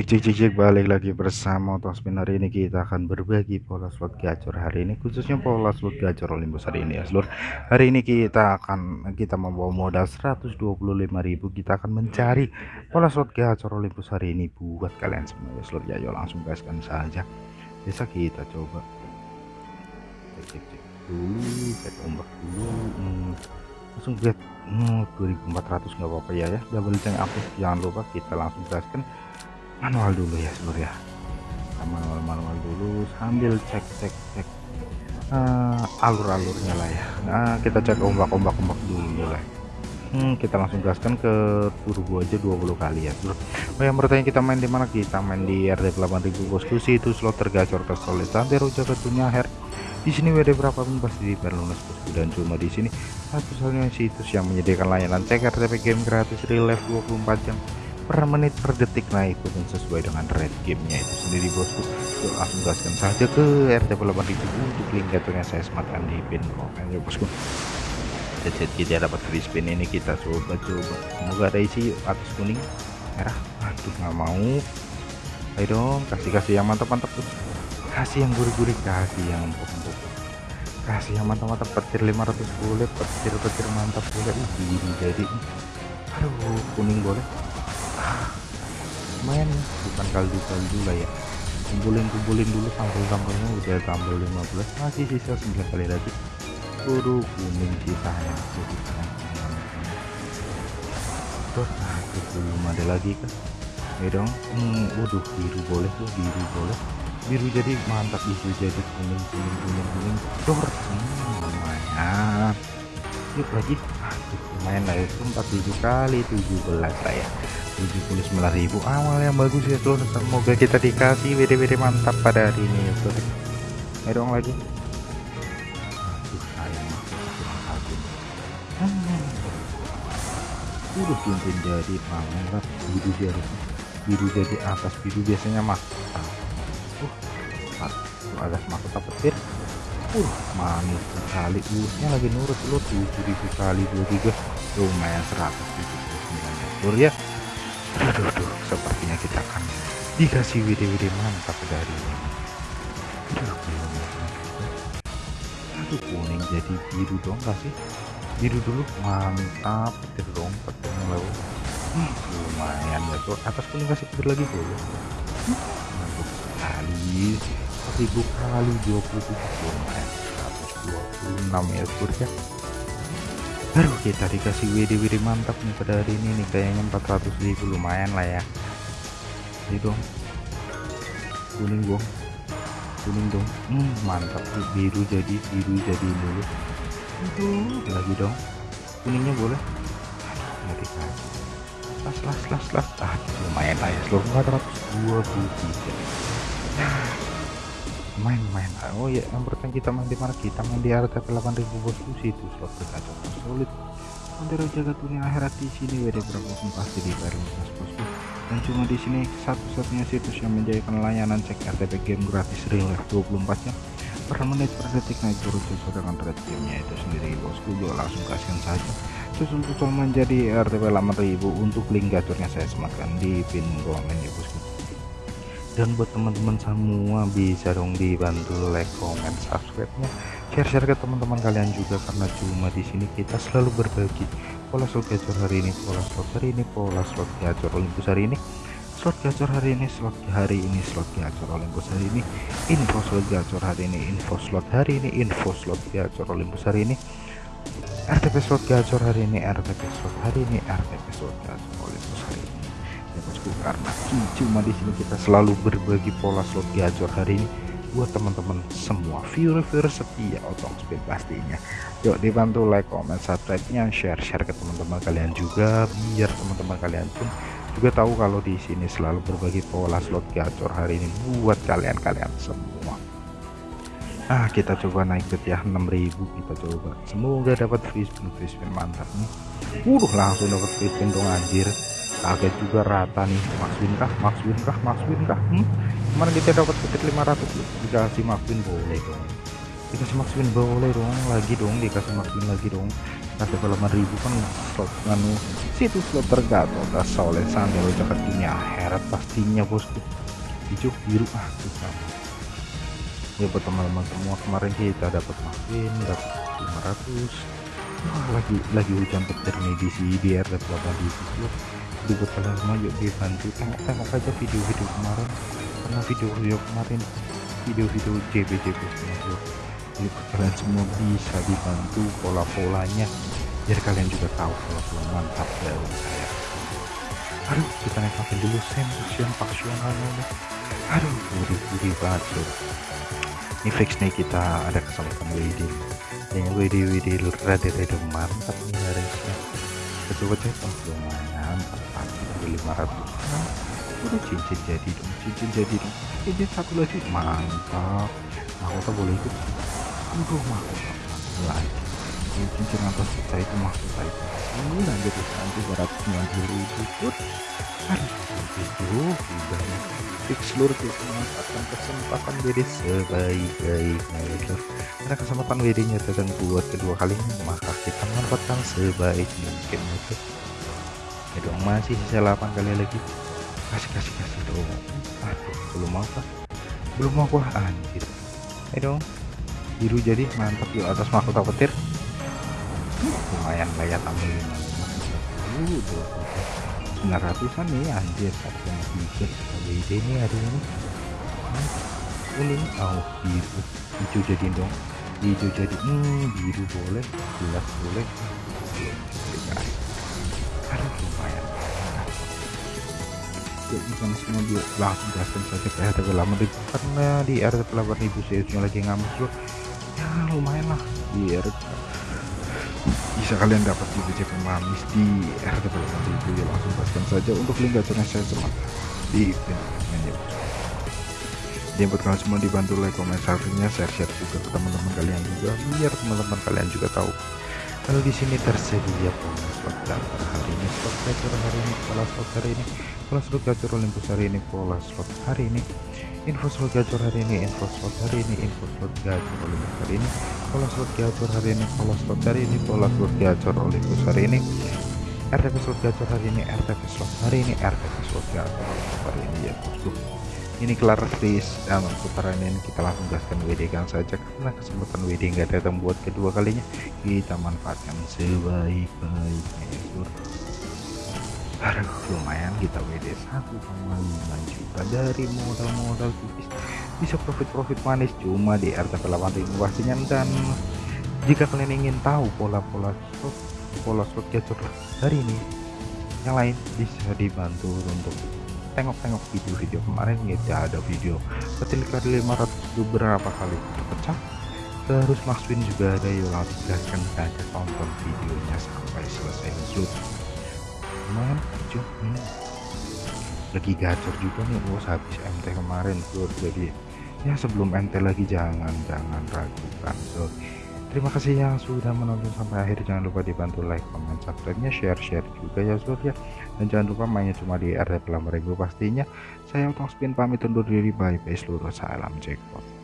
cek cek cek cek balik lagi bersama Tospin hari ini kita akan berbagi pola slot gacor hari ini khususnya pola slot gacor Olympus hari ini ya seluruh hari ini kita akan kita membawa modal 125.000 kita akan mencari pola slot gacor Olympus hari ini buat kalian semua ya seluruh ya yuk langsung gaskan saja. Bisa kita coba. Cek cek cek. Dulu cek ombak dulu. Hmm, langsung lihat. Hmm, 2400 nggak apa-apa ya ya. Double ceng aktif jangan lupa kita langsung gaskan manual dulu ya seluruh ya. Kita manual manual dulu sambil cek cek cek. Uh, alur-alurnya lah ya. Nah kita cek ombak-ombak ombak dulu lah hmm, kita langsung gaskan ke turbo aja 20 kali ya bro oh yang bertanya kita main di mana? Kita main di RD 8000 bosku sih itu slot tergacor tersolid sampai rujak ketunya her di sini WD berapa pun pasti lunas bosku dan cuma di sini satu-satunya situs yang menyediakan layanan. Cek RTP game gratis real life 24 jam per menit per detik naik pun sesuai dengan rate gamenya itu sendiri bosku. Yuk, langsung gaskan saja ke RT 8000 untuk link jatuhnya saya sematkan di pin. Komen ya bosku. Jadi kita dapat free spin ini kita coba-coba. Semoga ada isi atas kuning merah. Aduh nggak mau. Ayo dong kasih-kasih yang mantap-mantap tuh kasih yang gurih-gurih kasih yang empuk-empuk. Kasih yang mantap-mantap petir 500 boleh petir-petir mantap boleh ini jadi. Aduh kuning boleh main bukan kaldu-kaldu lah ya. Kumpulin-kumpulin dulu sampel-sampelnya udah tambah 15 masih sisa 9 kali lagi buru kuning sisanya. Jadi terus nah belum ada lagi kan ya dong. Hmm, waduh biru boleh tuh biru boleh. Biru jadi mantap isu jadi kuning kuning kuning kuning. Dor hmm, lumayan. Yuk lagi. Aduh, lumayan lah itu 47 kali 17 lah ya 79.000 awal yang bagus ya tuh semoga kita dikasih WD-WD mantap pada hari ini ya tuh ayo dong lagi. Aduh sayang hmm. udah cincin jadi mantap biru harusnya biru jadi atas biru biasanya mah uh, agak semakut petir uh manis sekali. Urutnya lagi nurut lo 7000 kali 23 lumayan 179 ya aduh, aduh sepertinya kita akan dikasih WD-WD mantap dari aduh, aduh kuning jadi biru dong kasih biru dulu mantap petir dong petirnya lalu hmm, lumayan ya tuh atas kuning kasih petir lagi boleh mantap sekali. 1000 kali 27 lumayan 126 ya surga baru kita dikasih WD-WD mantap nih pada hari ini nih. Kayaknya 400 ribu lumayan lah ya. Ini dong. Kuning dong. Kuning dong. Hmm, mantap. Biru jadi biru jadi dulu lagi dong. Kuningnya boleh? Nggak las las las las. Ah lumayan lah ya. Seluruh 423 main-main oh ya yang pertama kita main di mana? Kita main di RTP 8000 bosku situ slot berkaca solid Antara jaga dunia akhirat di sini WD berapa pun pasti di bayar bosku dan cuma di sini satu-satunya situs yang menjadikan layanan cek RTP game gratis real life 24 jam. Per menit per detik naik turun sesuai dengan rate gamenya itu sendiri bosku yuk langsung kasihkan saja. Susul-susul menjadi RTP 8000 untuk link gacornya saya sematkan di pin komen ya bosku dan buat teman-teman semua bisa dong dibantu like comment subscribe nya share-share ke teman-teman kalian juga karena cuma di sini kita selalu berbagi pola slot gacor hari ini pola slot hari ini pola slot gacor Olympus hari ini. Slot gacor hari ini slot hari ini slot gacor Olympus hari ini. Info slot gacor hari ini info slot hari ini info slot gacor Olympus hari ini. RTP slot gacor hari ini RTP slot hari ini RTP slot gacor Olympus hari ini bosku karena cuma di sini kita selalu berbagi pola slot gacor hari ini buat teman-teman semua. Viewer-viewer setia otong speed pastinya. Yuk dibantu like comment subscribe nya share share ke teman-teman kalian juga biar teman-teman kalian pun juga tahu kalau di sini selalu berbagi pola slot gacor hari ini buat kalian-kalian semua. Nah kita coba naik ke ya 6000 kita coba. Semoga dapat free spin free spin mantap nih. Uh langsung dapat free spin dong anjir kaget juga rata nih. Max Win kah? Max Win kah? Max Win kah? Hmm? kemarin kita dapat petir 500 dikasih Max Win boleh dong. Dikasih Max Win boleh dong. Lagi dong dikasih Max Win lagi dong. RTP 8000 kan slot nganu situs slot tergatot oleh sambil jaket dunia akhirat pastinya bosku. Hijau biru ah susah ya buat teman-teman semua kemarin kita dapat makin dapat 500 wah lagi lagi hujan petir nih di sini di RT 8000 jadi buat kalian semua yuk dibantu. Tengok-tengok aja video-video kemarin. Karena video-video kemarin? Video-video JB-JB buat kalian semua bisa dibantu pola-polanya. Biar kalian juga tahu pola-pola mantap dari saya. Aduh kita naik dulu. Sen passion paksionalnya aduh buri-buri bacur ini fix nih kita ada kesempatan WD kayaknya WD WD rada-rada mantap nih harusnya coba cek oh lumayan. Sampai 500 udah cincin jadi dong cincin jadi dong. Cincin satu lagi. Mantap. Mahkota boleh ikut. Aduh mahkota lagi cincin atas kita itu mahkota itu? Ini lanjut 290 ribu put aduh itu udah fix seluruh kita memanfaatkan kesempatan WD sebaik-baiknya ya karena kesempatan WD nya datang buat kedua kalinya maka kita manfaatkan sebaik mungkin itu ya dong masih sisa 8 kali lagi. Kasih kasih kasih dong. Aduh belum mau kah belum mau kah anjir. Ayo dong biru jadi mantap yuk atas mahkota petir lumayan lah ya tamu uh, 900an nih anjir. Harga tiga WD ini. Hari ini ini. Oh biru. Hijau jadi dong. Hijau jadi hmm, biru boleh. Jelas boleh. Aduh lumayan. Yuk bukan semua dia. Langsung gaskan saja ke RTP lama di karena di RTP 8000 CS lagi ngamus ya lumayan lah. Di RTP bisa kalian dapat di BCP manis di RTP itu ya langsung pastikan saja untuk link gacornya saya semat di menu jadi buat kalian semua dibantu like comment share-nya share share juga ke teman-teman kalian juga biar teman-teman kalian juga tahu. Kalau di sini tersedia bonus slot gacor hari ini slot gacor hari ini pola slot hari ini pola slot gacor Olympus hari ini pola slot hari ini info slot gacor hari ini info slot hari ini info slot gacor Olympus hari ini pola slot gacor hari ini pola slot hari ini pola slot gacor Olympus hari ini. RTP slot gacor hari ini RTP slot hari ini RTP slot gacor hari ini ya bosku. Ini kelar di dalam putaran ini. Kita langsung gaskan WD kan saja karena kesempatan WD nggak datang buat kedua kalinya. Kita manfaatkan sebaik-baiknya ya aduh lumayan kita WD 1,5 juta dari modal-modal tipis. Bisa profit-profit manis cuma di RTP 8000 pastinya dan jika kalian ingin tahu pola-pola slot pola slot gacor hari ini yang lain bisa dibantu untuk tengok-tengok video-video kemarin. Ya ada video ketil kali 500 beberapa kali pecah. Terus Max Win juga ada yuk langsung gaskan saja tonton videonya sampai selesai. Shoot lumayan hijau hmm. lagi gacor juga nih bos habis MT kemarin bro jadi ya sebelum MT lagi jangan jangan ragukan so Terima kasih yang sudah menonton sampai akhir. Jangan lupa dibantu like, comment, subscribe-nya, share-share juga ya surya. Dan jangan lupa mainnya cuma di RT 8000 pastinya. Saya Otong Spin pamit undur diri. Bye bye seluruh salam jackpot.